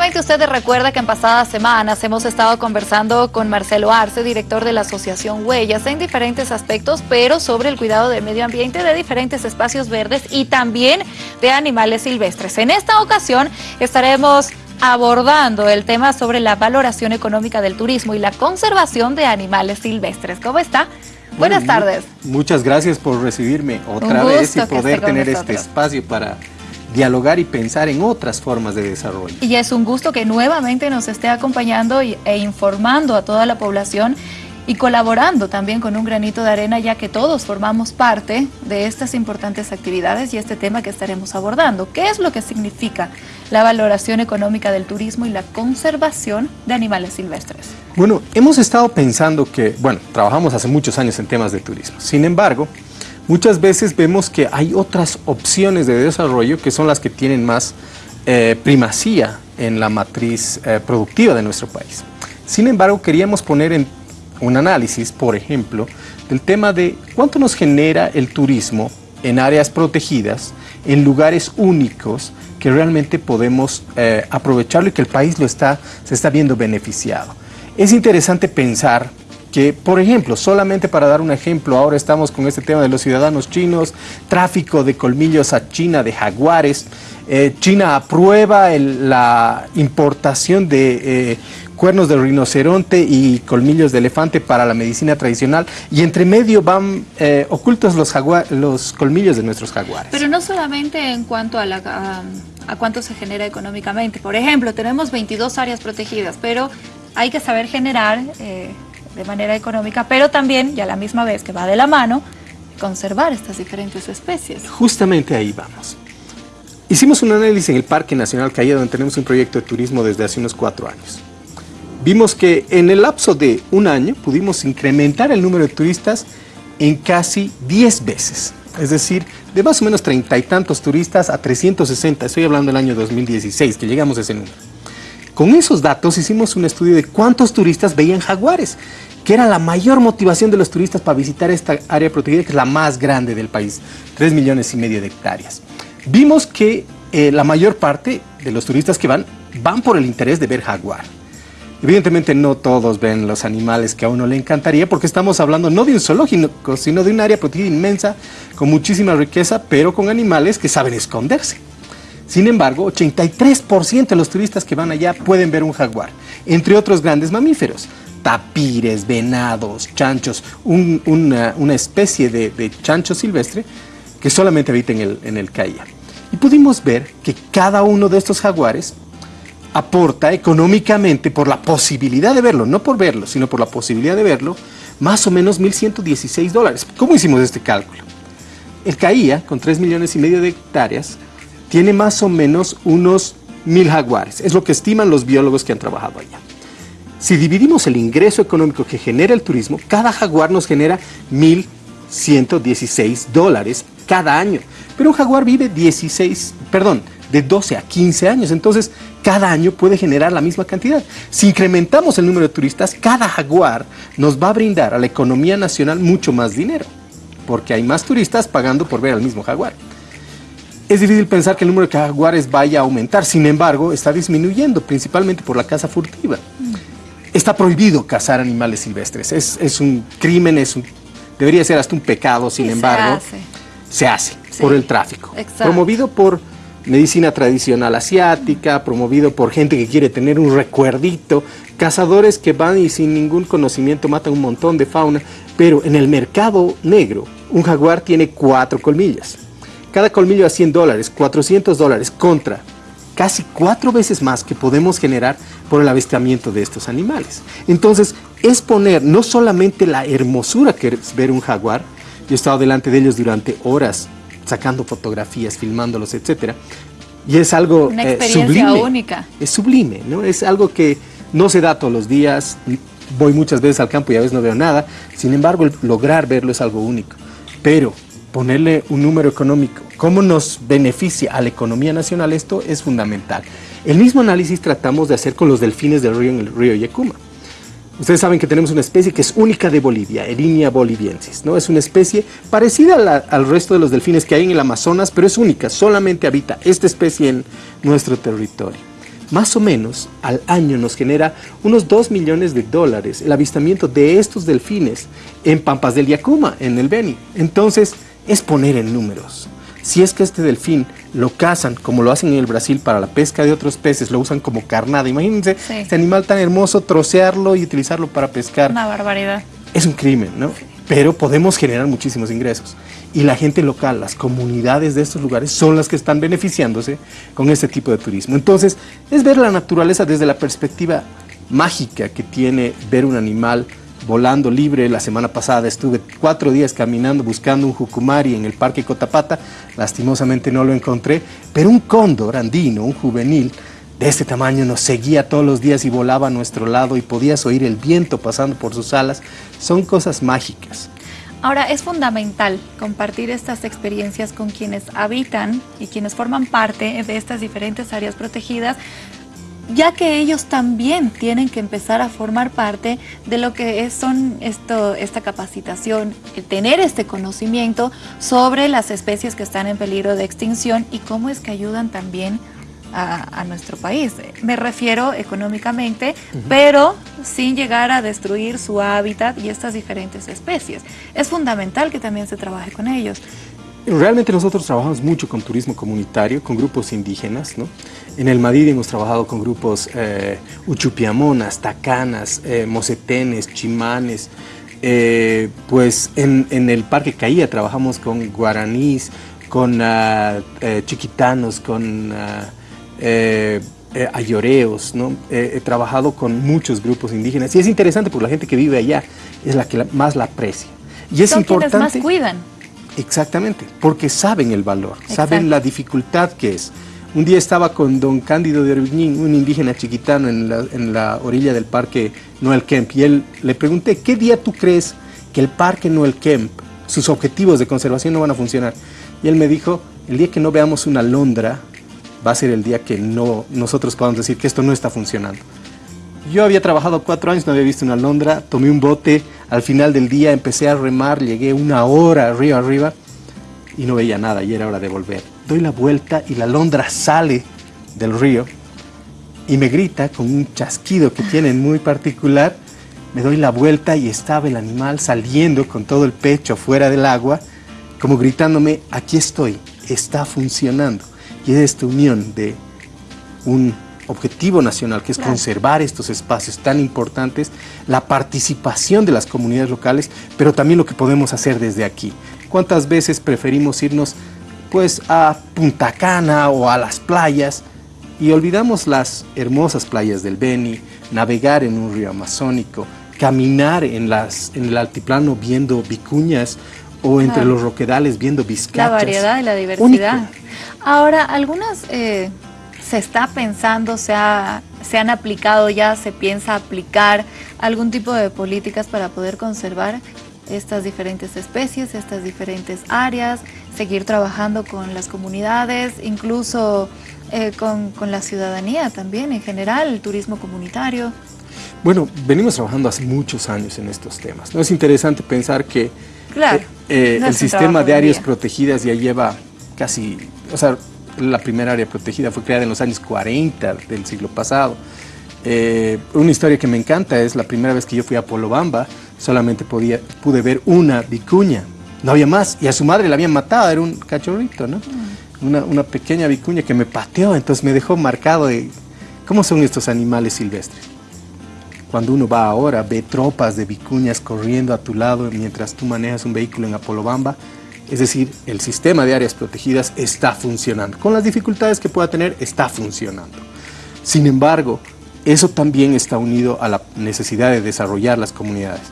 Seguramente usted recuerda que en pasadas semanas hemos estado conversando con Marcelo Arce, director de la Asociación Huellas, en diferentes aspectos, pero sobre el cuidado del medio ambiente de diferentes espacios verdes y también de animales silvestres. En esta ocasión estaremos abordando el tema sobre la valoración económica del turismo y la conservación de animales silvestres. ¿Cómo está? Buenas tardes. Muchas gracias por recibirme otra vez y poder tener este espacio para dialogar y pensar en otras formas de desarrollo. Y es un gusto que nuevamente nos esté acompañando e informando a toda la población y colaborando también con un granito de arena ya que todos formamos parte de estas importantes actividades y este tema que estaremos abordando. ¿Qué es lo que significa la valoración económica del turismo y la conservación de animales silvestres? Bueno, hemos estado pensando que, bueno, trabajamos hace muchos años en temas de turismo. Sin embargo, muchas veces vemos que hay otras opciones de desarrollo que son las que tienen más eh, primacía en la matriz eh, productiva de nuestro país. Sin embargo, queríamos poner en un análisis, por ejemplo, del tema de cuánto nos genera el turismo en áreas protegidas, en lugares únicos que realmente podemos eh, aprovecharlo y que el país lo está, se está viendo beneficiado. Es interesante pensar que, por ejemplo, solamente para dar un ejemplo, ahora estamos con este tema de los ciudadanos chinos, tráfico de colmillos a China de jaguares, eh, China aprueba la importación de eh, cuernos de rinoceronte y colmillos de elefante para la medicina tradicional y entre medio van eh, ocultos los, los colmillos de nuestros jaguares. Pero no solamente en cuanto a, la, a cuánto se genera económicamente. Por ejemplo, tenemos 22 áreas protegidas, pero hay que saber generar de manera económica, pero también, y a la misma vez que va de la mano, conservar estas diferentes especies. Justamente ahí vamos. Hicimos un análisis en el Parque Nacional Calle, donde tenemos un proyecto de turismo desde hace unos cuatro años. Vimos que en el lapso de un año pudimos incrementar el número de turistas en casi 10 veces. Es decir, de más o menos treinta y tantos turistas a 360, estoy hablando del año 2016, que llegamos a ese número. Con esos datos hicimos un estudio de cuántos turistas veían jaguares, que era la mayor motivación de los turistas para visitar esta área protegida, que es la más grande del país, 3 millones y medio de hectáreas. Vimos que eh, la mayor parte de los turistas que van, van por el interés de ver jaguar. Evidentemente no todos ven los animales que a uno le encantaría porque estamos hablando no de un zoológico, sino de un área protegida inmensa con muchísima riqueza, pero con animales que saben esconderse. Sin embargo, 83% de los turistas que van allá pueden ver un jaguar, entre otros grandes mamíferos. Tapires, venados, chanchos, una, especie de, chancho silvestre que solamente habita en el, CAIA. Y pudimos ver que cada uno de estos jaguares aporta económicamente por la posibilidad de verlo, no por verlo, sino por la posibilidad de verlo, más o menos 1.116 dólares. ¿Cómo hicimos este cálculo? El CAIA, con 3 millones y medio de hectáreas, tiene más o menos unos mil jaguares. Es lo que estiman los biólogos que han trabajado allá. Si dividimos el ingreso económico que genera el turismo, cada jaguar nos genera 1.116 dólares cada año. Pero un jaguar vive 16, perdón, de 12 a 15 años. Entonces, cada año puede generar la misma cantidad. Si incrementamos el número de turistas, cada jaguar nos va a brindar a la economía nacional mucho más dinero, porque hay más turistas pagando por ver al mismo jaguar. Es difícil pensar que el número de jaguares vaya a aumentar, sin embargo, está disminuyendo, principalmente por la caza furtiva. Está prohibido cazar animales silvestres, es, un crimen, es un, debería ser hasta un pecado, sin embargo, se hace, por el tráfico. Promovido por medicina tradicional asiática, promovido por gente que quiere tener un recuerdito, cazadores que van y sin ningún conocimiento matan un montón de fauna, pero en el mercado negro un jaguar tiene cuatro colmillas. Cada colmillo a 100 dólares, 400 dólares contra casi cuatro veces más que podemos generar por el avistamiento de estos animales. Entonces, es poner no solamente la hermosura que es ver un jaguar, yo he estado delante de ellos durante horas sacando fotografías, filmándolos, etcétera, y es algo Una eh, experiencia única. Es sublime, ¿no? Es algo que no se da todos los días, voy muchas veces al campo y a veces no veo nada, sin embargo, lograr verlo es algo único. Pero ponerle un número económico, cómo nos beneficia a la economía nacional, esto es fundamental. El mismo análisis tratamos de hacer con los delfines del río en. Ustedes saben que tenemos una especie que es única de Bolivia, Erinia boliviensis, ¿no? Es una especie parecida al resto de los delfines que hay en el Amazonas, pero es única, solamente habita esta especie en nuestro territorio. más o menos al año nos genera unos 2 millones de dólares el avistamiento de estos delfines en Pampas del Yacuma, en el Beni. Entonces, es poner en números. Si es que este delfín lo cazan, como lo hacen en el Brasil para la pesca de otros peces, lo usan como carnada. Imagínense este animal tan hermoso, trocearlo y utilizarlo para pescar. Una barbaridad. Es un crimen, ¿no? Pero podemos generar muchísimos ingresos. Y la gente local, las comunidades de estos lugares son las que están beneficiándose con este tipo de turismo. Entonces, es ver la naturaleza desde la perspectiva mágica que tiene ver un animal volando libre. La semana pasada estuve cuatro días caminando buscando un jucumari en el Parque Cotapata. Lastimosamente no lo encontré, pero un cóndor andino, un juvenil, de este tamaño nos seguía todos los días y volaba a nuestro lado y podías oír el viento pasando por sus alas. Son cosas mágicas. Ahora, es fundamental compartir estas experiencias con quienes habitan y quienes forman parte de estas diferentes áreas protegidas ya que ellos también tienen que empezar a formar parte de lo que es, son esto, esta capacitación, tener este conocimiento sobre las especies que están en peligro de extinción y cómo es que ayudan también a, nuestro país. Me refiero económicamente, pero sin llegar a destruir su hábitat y estas diferentes especies. Es fundamental que también se trabaje con ellos. Realmente nosotros trabajamos mucho con turismo comunitario, con grupos indígenas. ¿no? En el Madrid hemos trabajado con grupos eh, uchupiamonas, tacanas, eh, mocetenes, chimanes. Eh, pues en, el Parque Caía trabajamos con guaraníes, con ah, chiquitanos, con ah, ayoreos. ¿no? he trabajado con muchos grupos indígenas y es interesante porque la gente que vive allá es la que más la aprecia. Y es Son importante, quienes más cuidan. Exactamente, porque saben el valor, saben la dificultad que es. Un día estaba con don Cándido de Orbiñín, un indígena chiquitano en la, orilla del parque Noel Kemp, y él le pregunté, ¿qué día tú crees que el parque Noel Kemp, sus objetivos de conservación no van a funcionar? Y él me dijo, el día que no veamos una alondra, va a ser el día que no, nosotros podamos decir que esto no está funcionando. Yo había trabajado cuatro años, no había visto una alondra, tomé un bote, al final del día empecé a remar, llegué una hora río arriba y no veía nada y era hora de volver. Doy la vuelta y la alondra sale del río y me grita con un chasquido que tienen muy particular. Me doy la vuelta y estaba el animal saliendo con todo el pecho fuera del agua, como gritándome, aquí estoy, está funcionando. Y es esta unión de un objetivo nacional, que es conservar estos espacios tan importantes, la participación de las comunidades locales, pero también lo que podemos hacer desde aquí. ¿Cuántas veces preferimos irnos pues a Punta Cana o a las playas y olvidamos las hermosas playas del Beni, navegar en un río amazónico, caminar en, las, en el altiplano viendo vicuñas o entre los roquedales viendo vizcachas. La variedad y la diversidad. Ahora, algunas eh, se está pensando, se, se han aplicado ya, se piensa aplicar algún tipo de políticas para poder conservar estas diferentes especies, estas diferentes áreas, seguir trabajando con las comunidades, incluso eh, con, la ciudadanía también en general, el turismo comunitario. Bueno, venimos trabajando hace muchos años en estos temas. ¿no? Es interesante pensar que claro, eh, eh, el sistema de áreas protegidas ya lleva casi, o sea, la primera área protegida fue creada en los años 40 del siglo pasado. Eh, una historia que me encanta es la primera vez que yo fui a Polobamba, solamente podía, pude ver una vicuña, no había más, y a su madre la habían matado, era un cachorrito, ¿no? Mm. Una, una, pequeña vicuña que me pateó, entonces me dejó marcado de cómo son estos animales silvestres. Cuando uno va ahora, ve tropas de vicuñas corriendo a tu lado mientras tú manejas un vehículo en Apolobamba, es decir, el sistema de áreas protegidas está funcionando. Con las dificultades que pueda tener, está funcionando. Sin embargo, eso también está unido a la necesidad de desarrollar las comunidades.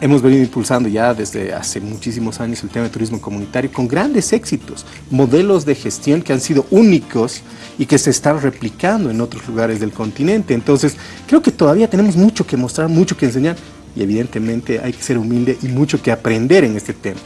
Hemos venido impulsando ya desde hace muchísimos años el tema de turismo comunitario con grandes éxitos, modelos de gestión que han sido únicos y que se están replicando en otros lugares del continente. Entonces, creo que todavía tenemos mucho que mostrar, mucho que enseñar y evidentemente hay que ser humilde y mucho que aprender en este tema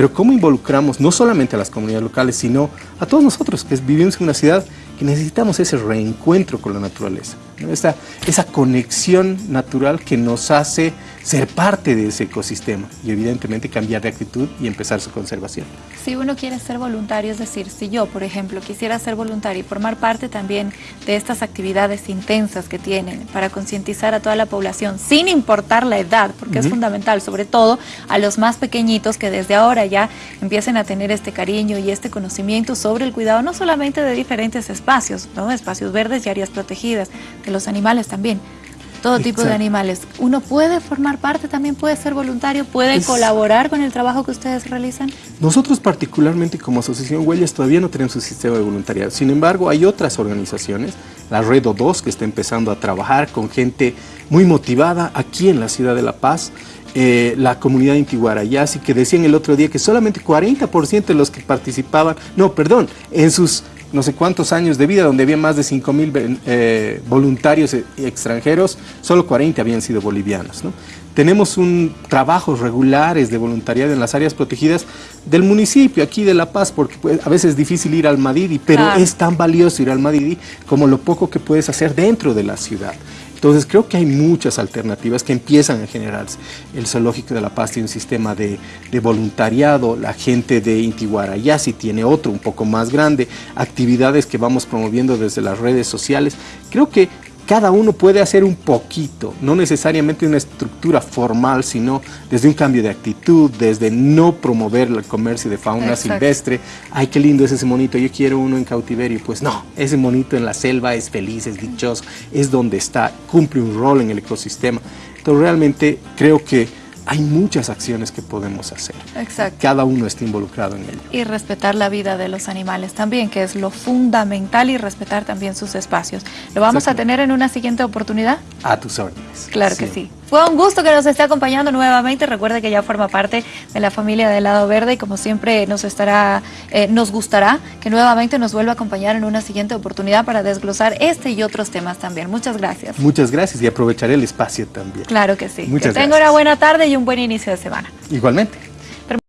pero cómo involucramos no solamente a las comunidades locales, sino a todos nosotros que vivimos en una ciudad que necesitamos ese reencuentro con la naturaleza, esa, esa conexión natural que nos hace ser parte de ese ecosistema y evidentemente cambiar de actitud y empezar su conservación. Si uno quiere ser voluntario, es decir, si yo, por ejemplo, quisiera ser voluntario y formar parte también de estas actividades intensas que tienen para concientizar a toda la población, sin importar la edad, porque es fundamental, sobre todo a los más pequeñitos que desde ahora ya empiecen a tener este cariño y este conocimiento sobre el cuidado no solamente de diferentes espacios, ¿no? espacios verdes y áreas protegidas, los animales también, todo tipo de animales. Uno puede formar parte, también puede ser voluntario, puede colaborar con el trabajo que ustedes realizan. Nosotros particularmente como Asociación Huellas todavía no tenemos un sistema de voluntariado. Sin embargo, hay otras organizaciones, la Red O2 que está empezando a trabajar con gente muy motivada aquí en la ciudad de La Paz, eh, la comunidad Intiguarayasi, que decían el otro día que solamente 40% de los que participaban, no, perdón, en sus no sé cuántos años de vida, donde había más de 5 mil eh, voluntarios e, extranjeros, solo 40 habían sido bolivianos. Tenemos un trabajos regulares de voluntariado en las áreas protegidas del municipio, aquí de La Paz, porque pues, a veces es difícil ir al Madidi, pero es tan valioso ir al Madidi como lo poco que puedes hacer dentro de la ciudad. Entonces creo que hay muchas alternativas que empiezan a generarse. El Zoológico de La Paz tiene un sistema de, voluntariado, la gente de Intiguarayasi tiene otro un poco más grande, actividades que vamos promoviendo desde las redes sociales. Creo que cada uno puede hacer un poquito, no necesariamente una estructura formal, sino desde un cambio de actitud, desde no promover el comercio de fauna silvestre. Ay, qué lindo es ese monito, yo quiero uno en cautiverio. Pues no, ese monito en la selva es feliz, es dichoso, es donde está, cumple un rol en el ecosistema. Entonces realmente creo que hay muchas acciones que podemos hacer. Exacto. Cada uno está involucrado en ello. Y respetar la vida de los animales también, que es lo fundamental y respetar también sus espacios. ¿Lo vamos a tener en una siguiente oportunidad? A tus órdenes. Claro que sí. Fue un gusto que nos esté acompañando nuevamente. Recuerde que ya forma parte de la familia del Lado Verde y como siempre nos estará, eh, nos gustará que nuevamente nos vuelva a acompañar en una siguiente oportunidad para desglosar este y otros temas también. Muchas gracias. Muchas gracias y aprovecharé el espacio también. Claro que sí. Muchas que tenga una buena tarde y un buen inicio de semana. Igualmente.